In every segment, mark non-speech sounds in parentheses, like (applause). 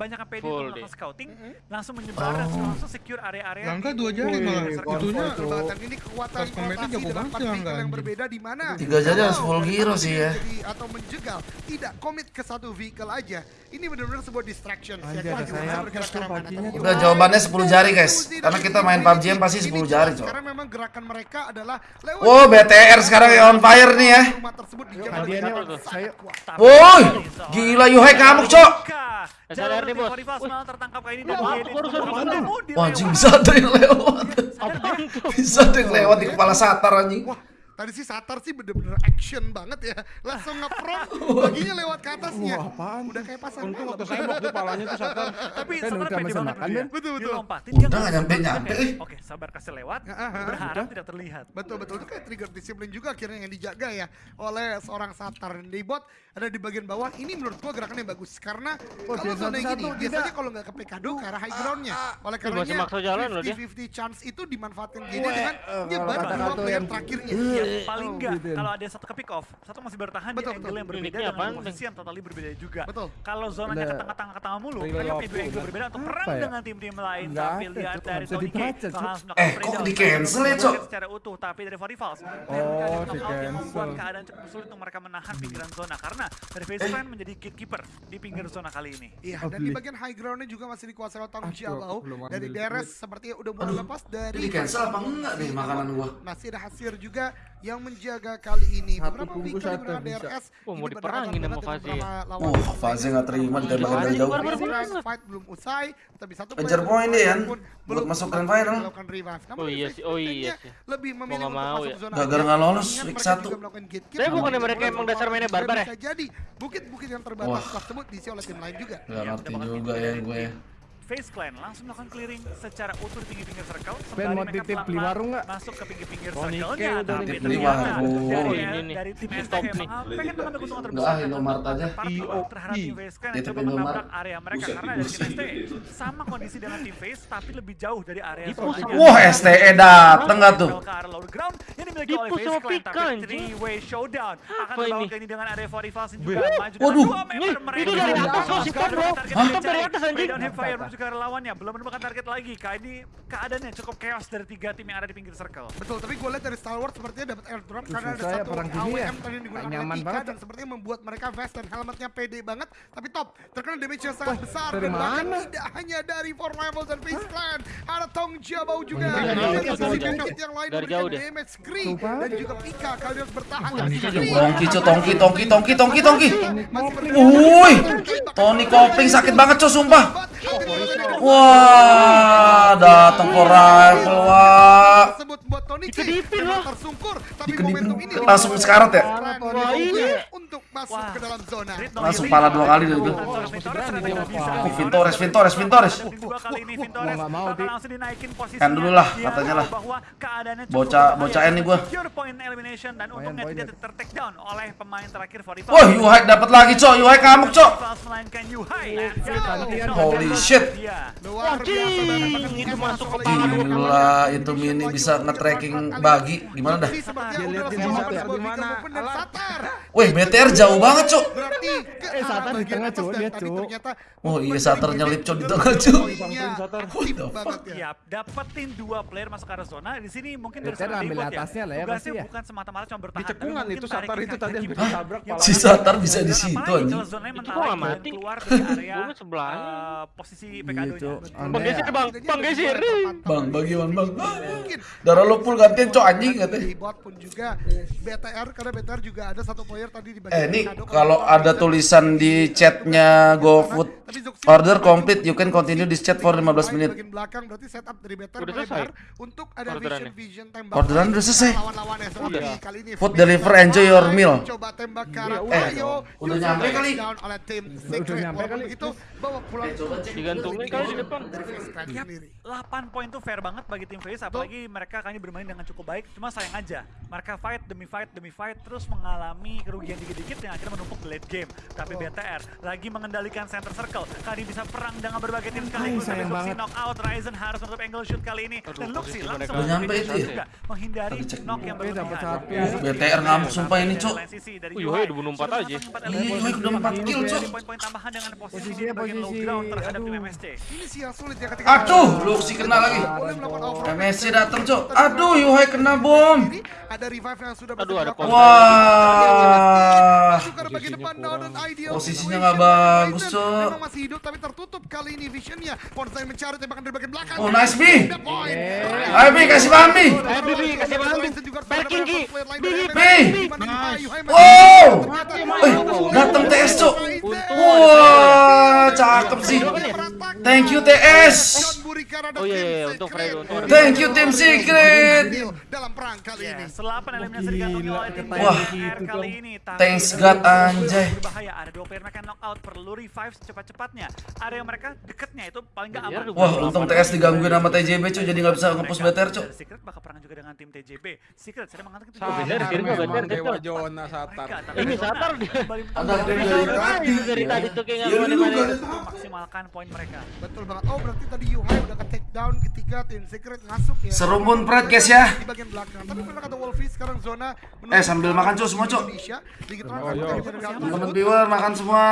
kebanyakan PD Full untuk melakukan scouting, langsung menyebar dan Oh. langsung secure area-area. Langka di- dua jari malah. Itunya Jembatan ini kekuatan rotasi dengan ya, Angga, yang berbeda di mana Tiga jari harus full satu sih ya. jadi- atau menjegal tidak komit ke satu vehicle aja ini benar-benar sebuah distraction. Udah jawabannya 10 jari guys. Dan Karena kita main PUBG yang pasti ini 10 jelas jari cok. karena memang gerakan mereka adalah lewat Wow BTR sekarang yang on fire nih ya. yang Woi, gila Yuhai ngamuk cok. Jalur nih, bos. Rival malah tertangkap kali ini dan. Wah anjing bisa ada yang lewat. Bisa ada yang lewat di kepala satar anjing. Wah, tadi sih Satar sih bener-bener action banget ya. Langsung nge-prop, baginya lewat ke atasnya. Wah, apaan? Udah kayak pasar Untung waktu saya waktu palanya tuh Satar. Tapi Kan sebenarnya udah pede banget. Ben. Betul, betul. Lompatin, Udah dia nggak kayak, eh. Oke, sabar kasih lewat. Ah, ah, ah. Berharap tidak terlihat. Betul betul itu kayak trigger disiplin juga akhirnya yang dijaga ya oleh seorang Satar dan di bot ada di bagian bawah ini menurut gua gerakannya bagus karena Oh, kalau dia zona yang gini biasanya kalau nggak ke Pekado ke arah high groundnya oleh Ih, masih karenanya maksa jalan loh dia. 50-50 chance itu dimanfaatkan gini Weh, dengan eh, nyebar kalau dua player yang- terakhirnya Ya, Eh, paling oh, enggak gitu. kalau ada satu ke pick off, satu masih bertahan Betul, di angle betul. yang berbeda Uniknya dengan posisi yang totally berbeda juga. Betul. Kalau zonanya ke tengah-tengah ke tengah mulu, mereka punya dua angle berbeda untuk perang ya? dengan tim-tim lain. Tapi lihat dari Tony K, Eh, kok down. di-cancel ya, Cuk? Secara utuh, tapi dari 40 Falls. Oh, yang di-cancel. membuat keadaan cukup sulit untuk mereka menahan pinggiran zona karena dari face Eh. plan menjadi gatekeeper di pinggir zona kali ini. Iya, Oh, dan di bagian high groundnya juga masih dikuasai oleh Tang Jiabao dari. Deres sepertinya udah mulai lepas dari Ini cancel apa enggak nih makanan gua? Masih ada Hasir juga yang menjaga kali ini. Satu Beberapa digunakan bisa. DRS. Wah, mau ini diperangin sama Fazi ya. beberapa Uh, Fazi nggak terima ditembakin dari jauh. Fight belum usai, tapi satu Kejar player poin dia, Yan. pun Buat belum masuk grand final. Oh iya sih, oh iya sih. Lebih memilih untuk mau masuk ya. zona Gagal nggak lolos, week mereka satu. Saya bukannya Namun mereka emang dasar mainnya barbar ya? Bisa jadi bukit-bukit yang terbatas Wah. tersebut diisi oleh tim lain juga. Gak Iya, ngerti juga ya gue ya. Face Clan langsung melakukan clearing secara utuh di pinggir-pinggir circle. Ben, sembari mau mereka titip beli warung nggak? Masuk ke pinggir-pinggir Oh, circle-nya. Tapi ternyata dari, Ini dari tim nih. emang pengen mengambil keuntungan Nggak, terbesar. ah, Indomaret aja. Part terhadap tim Face Clan yang coba menabrak area mereka karena dari tim STE sama kondisi dengan tim Face tapi lebih jauh dari area sama- Wah STE dateng gak tuh? Ke arah lower ground yang dimiliki oleh Face Clan tapi anjing. three way showdown akan ini? ke ini dengan area 40 Falls yang juga maju dengan Waduh. dua member Nih, mereka. itu dari atas loh, si Top, bro. Hah? Dari atas, anjing. Ke arah lawannya belum menemukan target lagi kali ini keadaannya cukup chaos dari tiga tim yang ada di pinggir circle Betul, tapi gue lihat dari Star Wars sepertinya dapat airdrop Uh, karena ada ya satu perang gini ya. AWM tadi yang digunakan oleh Tika banget. dan sepertinya membuat mereka vest dan helmetnya pede banget. Tapi top, terkena damage yang sangat Wah, besar dari dan bahkan mana? tidak hanya dari Four Level dan Face Clan, ada Tong Jiabao juga. Dan iya, sisi yang lain Dari memberikan jauh deh. damage Coba. dan juga Pika kali harus bertahan. Tongki tongki, tongki, tongki, tongki, tongki. Wuih, Tony Kopling sakit banget cu, sumpah. Wah, datang for rifle, wah. Dikedipin tapi Dikedipin. momentum ini Langsung sekarat ya? Wah. Untuk masuk Wah. ke dalam zona. Langsung pala dua kali. Vintores bisa. Oh, Vintores, Vintores, Vintores. Ini Gua mau, bakal Dik. langsung dinaikin posisinya. Kan dulu lah, katanya lah. Bocah- berbahaya. bocahin nih gua. Secure point elimination dan untungnya poin tidak ya. ter-take down oleh pemain terakhir 45. Wah, Yuhai dapat lagi cok, Yuhai ngamuk cok. Melainkan Yuhai. gantian. Holy shit. Gila, itu mini bisa nge-tracking bagi. Gimana dah? Ini sepertinya Dia ya, BTR jauh banget cok. Berarti ke Eh, Satar di tengah, Cuk. Lihat, tadi Cuk. ternyata Oh, iya, Satar nyelip, Cuk, di tengah, Cuk. ya. Dapetin dua player masuk ke arah zona. Di sini mungkin dari Better seorang ambil atasnya lah ya, pasti ya. bukan semata-mata cuma bertahan. Cekungan itu Satar itu tadi yang ditabrak Si Satar bisa di situ, anjing. Itu kok mati? keluar dari area Gua sebelahnya. eh, posisi Gitu. PKD-nya. Bang Geser, ya. Bang. Bang Geser. Bang, bagi Wan, Bang. Darah lu full gantian cok anjing Di katanya. bot pun juga BTR karena BTR juga ada satu player tadi di Eh, ini kalau ada tulisan di chatnya GoFood order complete, you can continue this chat for 15 menit. Bagian belakang berarti setup dari BTR Udah selesai? untuk ada vision vision tembak. Orderan udah selesai. Udah. kali ini. Food deliver, enjoy your meal. Coba tembak ke arah Eh, Ayo. udah nyampe kali. Down oleh tim Udah Secret. nyampe kali. Begitu bawa pulang. Digantungin kali di depan. Dari Phoenix Clan Yap, sendiri. 8 poin tuh fair banget bagi tim Face apalagi mereka ini bermain dengan cukup baik cuma sayang aja mereka fight demi fight demi fight terus mengalami kerugian dikit-dikit yang akhirnya menumpuk di late game. Tapi BTR lagi mengendalikan center circle. Kali bisa perang dengan berbagai tim sekaligus. Tapi Luxi banget. knock out. Ryzen harus menutup angle shoot kali ini. Dan Luxi langsung nyampe itu ya? juga. Menghindari cek knock yang berlebihan. BTR ngamuk sumpah ini, Cok. Wih, Wih, udah bunuh empat aja. Iya, Yuhai udah empat kill, Cok. Poin-poin tambahan dengan posisi Posisinya bagian low ground terhadap tim aduh. MSC. Ini sih yang sulit ya ketika Aduh, Luxi kena lagi. MSC datang, Cok. Aduh, Yuhai kena bom. Ada revive yang sudah Aduh, ada bergerak. Wah. Posisinya nggak bagus, Cok. Masih hidup tapi tertutup kali ini visionnya. Bonsai mencari tembakan dari bagian belakang. Oh, nice, B. Ayo, B, kasih paham, B. Ayo, B, kasih paham, B. Backing, lain B, Oh. Ternyata Eh, datang TS, Cok. Wah, cakep sih. Thank you, TS. Oh, iya, iya, untuk Secret. Fredo. Thank you, tim Secret. Dalam perang kali ini. Ya, selapan eliminasi digantungi Gila, oleh tim Wah. BTR kali ini. Thanks God, anjay. Berbahaya, ada dua player mereka knockout perlu revive secepat-cepatnya. Ada yang mereka deketnya itu paling nggak aman. Wah, untung TS digangguin sama TJB, Cok. Jadi nggak bisa nge-push BTR, Cok. Dan Secret bakal perang juga dengan tim TJB. Secret sedang mengatakan itu bener, Kiri memang bener, Dewa. Jona Satar. Ini Satar dia. Ada dari tadi. Dari tadi tuh kayak nggak Iya, memaksimalkan poin mereka. Betul banget. Oh, berarti tadi Yuhai udah ke take down ketika tim Secret masuk ya. Serumpun Pride, guys, ya. Di bagian belakang. Tapi benar kata Wolfie sekarang zona Eh, sambil makan, Cok, semua, diganggu. Teman-teman viewer makan semua.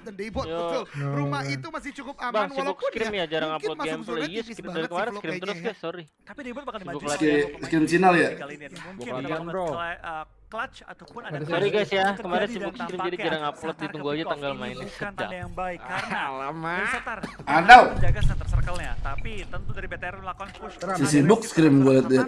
Dan Daybot, betul. Rumah itu masih cukup aman walaupun scrim ya, jarang mungkin upload gameplay. Iya, scrim dari sih kemarin, scrim terus guys, sorry. Tapi Daybot bakal dimaju lagi. Skin Cinal ya? Mungkin kan, bro. Clutch ataupun ada Sorry guys ya, kemarin sibuk scrim jadi jarang upload, ditunggu aja tanggal ini mainnya. Bukan tanda yang baik karena Alamak. dari Satar Ada. menjaga center circle-nya, tapi tentu dari BTR melakukan push. Si sibuk scrim gue. Dan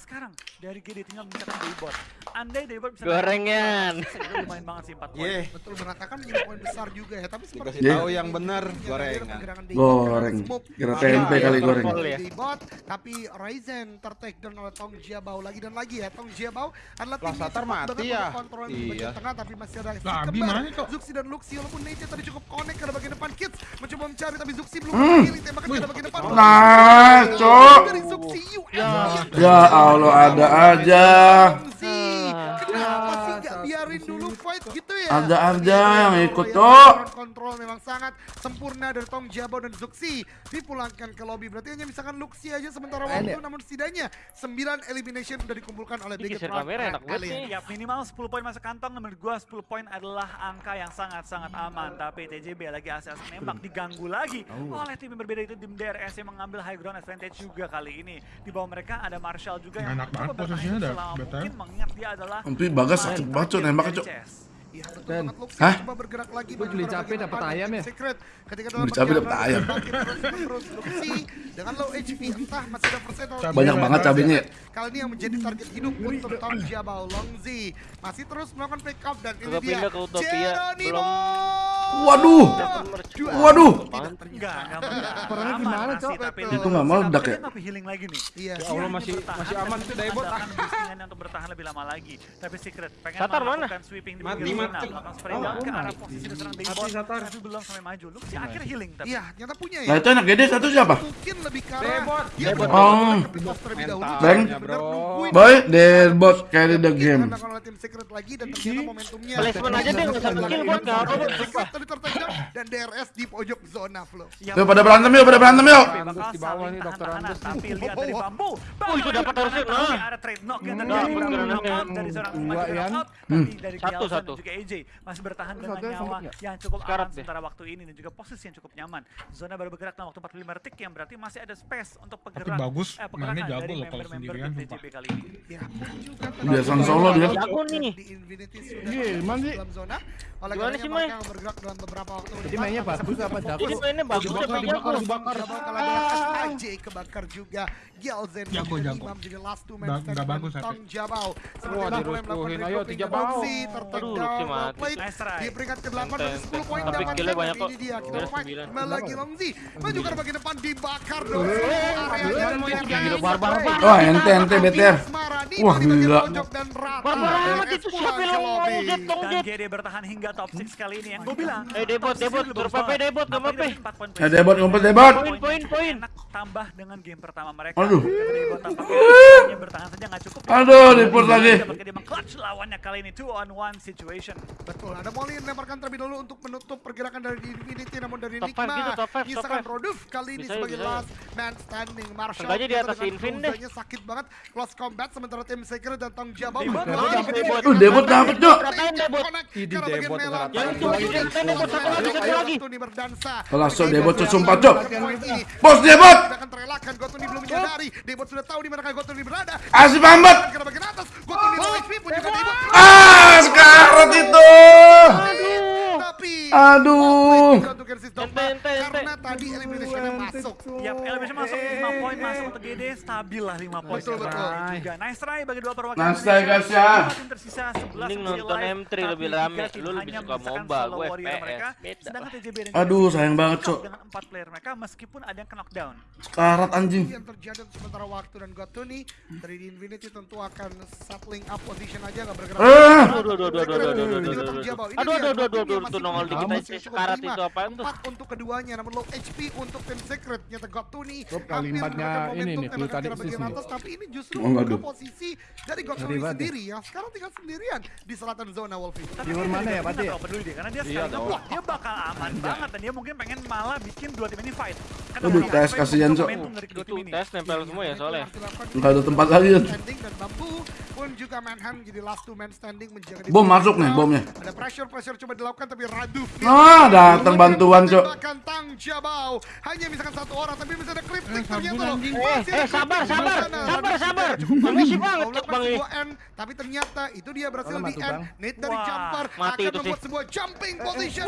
sekarang dari GD tinggal mencetak Daybot. Andai Daybot bisa Gorengan. itu lumayan banget sih 4 poin. Ye, Betul mengatakan menjadi poin besar juga ya, tapi seperti dikasih Ye. tahu yang benar gorengan. Goreng. Kira tempe kali goreng. Ya. Daybot, tapi Ryzen tertake down oleh Tong Jiabao lagi dan lagi ya. Tong Jiabao adalah Lah, tim yang mati ya? kontrol di bagian Iya. tengah, tapi masih ada Abi kembar. Zuxi dan Luxi walaupun Neja tadi cukup connect ke bagian depan Kids mencoba mencari tapi Zuxi belum Hmm. pilih tembakan ke bagian depan. Nah, Cok. US. Ya Allah, ada aja. Ada aja yang ikut, Ya, Cok. Kontrol memang sangat sempurna dari Tong Jabo dan Zuxi dipulangkan ke lobby. Berarti hanya misalkan Luxi aja sementara waktu, namun setidaknya 9 elimination sudah dikumpulkan oleh Big kamera enak banget. Ya minimal 10 poin masuk kantong menurut gua 10 poin adalah angka yang sangat-sangat aman tapi TJB lagi asal nembak diganggu lagi oleh tim yang berbeda itu tim DRS yang mengambil high ground advantage juga kali ini di bawah mereka ada Marshall juga yang Enak banget posisinya betul. mungkin mengingat dia adalah Tapi Bagas sakit banget, Cok, nembaknya, Cok. Iya betul Dan- banget Luxi Hah? coba bergerak lagi maju beli depan ayam ya? Secret ketika dalam Beli perjalanan ayam. Luxi dengan low HP entah masih ada persen. Banyak banget cabenya ya. Kali ini yang menjadi target hidup untuk Tong Jiabao Longzi masih terus melakukan pick up dan ini dia pindah ke Utopia, Geronimo. Waduh. Waduh. Perangnya gimana, masih, Cok? Itu nggak meledak ya? Tapi healing lagi nih. Iya. Ya Allah masih masih aman tuh ah. Andalkan boostingannya untuk bertahan lebih lama lagi. Tapi Secret pengen Satar mana? melakukan sweeping di Mati, mati. Oh, down ke arah mati. posisi diserang Satar. tapi belum sampai maju. Lu si akhir healing tapi. Iya, ternyata punya ya. Nah itu enak gede satu siapa? Mungkin lebih ke Debot. benar-benar Oh. Bang. Boy, Derbot carry the game. Oleh tim Secret lagi dan ternyata momentumnya Placement aja deh, nggak satu kill buat nggak apa Secret tadi tertendang dan DRS di pojok zona flow. Ya, Yuk pada berantem yuk, pada berantem yuk. Tapi di bawah nih, Dokter. Andes. Tapi lihat dari bambu. Oh, itu dapat harusnya, Tapi nah. Ada trade knock yang terjadi. dari seorang Dua. Tapi dari Satu, satu. juga AJ masih bertahan dengan nyawa satu. yang cukup aman sementara waktu ini dan juga posisi yang cukup nyaman. Zona baru bergerak dalam waktu 45 detik yang berarti masih ada space untuk pergerakan. bagus, eh, mainnya jago dari loh kalau sendirian, ini. Ya juga Biasan solo dia. Jago nih. Di Infinity sudah Iya, dalam zona. Oleh Gimana sih, akan bergerak dalam beberapa waktu Jadi mainnya Tapi bagus apa fokus. Jadi mainnya bagus Dibakar, tapi dibakar, jago. dibakar. Jago dengan AJ kebakar juga. Gelzen Jago, dan jago. Imam jadi last two man dengan bagus, Tong Wah, itu mulai dirusuhin. Ayo, tiga dan bau. Try. Di peringkat ke-8 berarti Enten, 10 poin Tapi dapat killnya banyak ini kok. dia kita lagi Longzi maju ke bagian depan dibakar dong Gila. Wah ente ente BTR. Wah, gila. dan rata Barbar amat itu siapa yang mau jet dong Dan jet. GD bertahan hingga top 6 kali ini yang gue bilang Eh, debot, debot. Survive, banget. debot, empat poin Eh, debot, ngumpet, debot. Poin, poin, poin. Tambah dengan game pertama mereka. Aduh. Debot tampaknya (laughs) bertahan saja nggak cukup. Aduh, report lagi. Dapat dia clutch lawannya kali ini two on one situation. Betul, ada Molly yang melemparkan terlebih dahulu untuk menutup pergerakan dari Infinity namun dari Top gitu, top five. Roduf kali ini sebagai last man standing Marshall di atas Invin deh. sakit banget close combat sementara tim Secret dan Tong Jabal Debot, debot, Uh, debot dapet. Ratain debot. Idi, debot, langsung debot sumpah cok bos debot! Ah sekarat itu! Aduh. Aduh. Ente, ente. karena tadi eliminationnya masuk Yap, elevation masuk 5 poin masuk untuk GD stabil lah 5 poin. Betul, betul. Juga nice try bagi dua perwakilan. Nice try, guys, ya. Tersisa 11 Mending masih nonton live, M3 tapi lebih rame. Lu lebih suka MOBA, gue FPS. Sedangkan TJB Aduh, sayang banget, Cok. Dengan 4 player mereka meskipun ada yang knockdown. Sekarat anjing. yang terjadi untuk sementara waktu dan Gotuni dari di Infinity tentu akan settling up position aja nggak bergerak. Eh. Aduh, aduh, aduh, aduh, aduh, aduh, aduh, aduh, aduh, aduh. Jabal. Ini Aduh, dia, aduh, aduh, Gotuni aduh, masih tuh nongol punya dikit damage aja. yang cukup Sekarat prima. itu apaan tuh? Empat untuk keduanya, namun low HP untuk tim Secret. Nyata Gotuni Rob, hampir kalimatnya ini nih, momentum clue tadi ke nih. atas, tapi ini justru Oh, aduh. posisi dari ya. sendiri yang sekarang tinggal sendirian di selatan zona Wolfie. Dia mana ya, Pati? peduli dia karena dia Iya, sekali ngeblok dia bakal aman banget dan dia mungkin pengen malah bikin dua tim ini fight. Aduh, tes, kasihan, Cok. Itu tes nempel semua ya soalnya. Nggak ada tempat lagi. Pun juga Manhan jadi last two man standing menjaga Bom masuk nih, bomnya. Ada pressure pressure coba dilakukan tapi Raduf Ah, datang bantuan, Cok. Tang Jabau hanya misalkan satu orang tapi bisa ada kritik ternyata loh. Eh, eh, sabar, sabar, sabar, sabar. Permisi banget, Cok, Bang, ini. tapi ternyata itu dia berhasil di end. Nate dari jumper mati akan itu membuat sih. sebuah jumping position.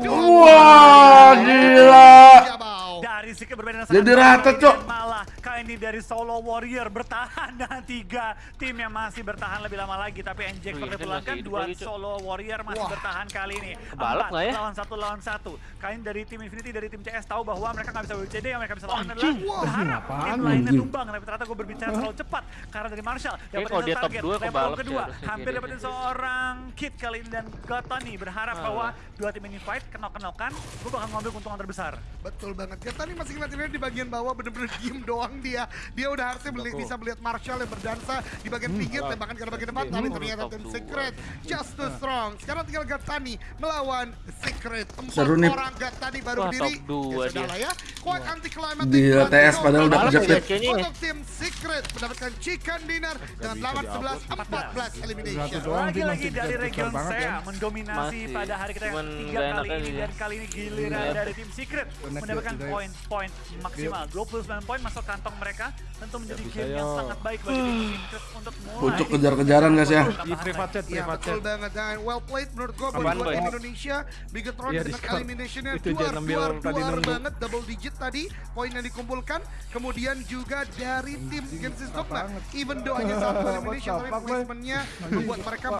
Dua. Wah, gila. 放 Dari sikit berbeda dengan Jadi rata, Cok. dan Malah kali ini dari solo warrior bertahan (laughs) dengan tiga tim yang masih bertahan lebih lama lagi. Tapi NJ Wih, seperti Zen pulangkan masih hidup dua solo warrior masih Wah. bertahan kali ini. Empat nggak ya? lawan satu lawan satu. Kali ini dari tim Infinity dari tim CS tahu bahwa mereka nggak bisa WCD yang mereka bisa lawan adalah berharap tim lainnya tumbang. Tapi ternyata gue berbicara terlalu cepat karena dari Marshall dapat dia top target dua, level kedua hampir dapetin seorang kid kali ini dan Gotoni berharap Ah. bahwa dua tim ini fight kenok-kenokan gue bakal ngambil keuntungan terbesar. Betul banget. Kita nih masih ngeliatin di bagian bawah bener-bener diem doang dia. Dia udah harusnya beli- bisa melihat Marshall yang berdansa di bagian pinggir tembakan ke bagian depan tapi ternyata tim Secret just too strong. Sekarang tinggal Gatani melawan Secret. Empat Seru nih. orang Gatani baru Wah, berdiri. ya sudah dia. lah ya. Quite anti climatic. Gila, TS padahal udah ya ya. Untuk tim Secret mendapatkan chicken dinner dengan lawan 11 14 elimination. Lagi-lagi dari region saya ya. mendominasi pada hari kita yang ketiga nggak kali ini dan kali ini giliran dari tim Secret mendapatkan ya, poin-poin maksimal. 29 poin masuk kantong mereka. Tentu menjadi game ya. yang sangat baik bagi tim (sighs) Secret untuk mulai Pucuk kejar-kejaran, guys, ya. Di private chat, Iya private betul chat. banget dan well played menurut gue buat tim Indonesia. Bigetron Iya, dengan eliminationnya. Tadi duar nunggu. banget double digit tadi poin yang dikumpulkan. Kemudian juga dari tim Genesis Dogma even though hanya satu (laughs) elimination tapi placementnya membuat mereka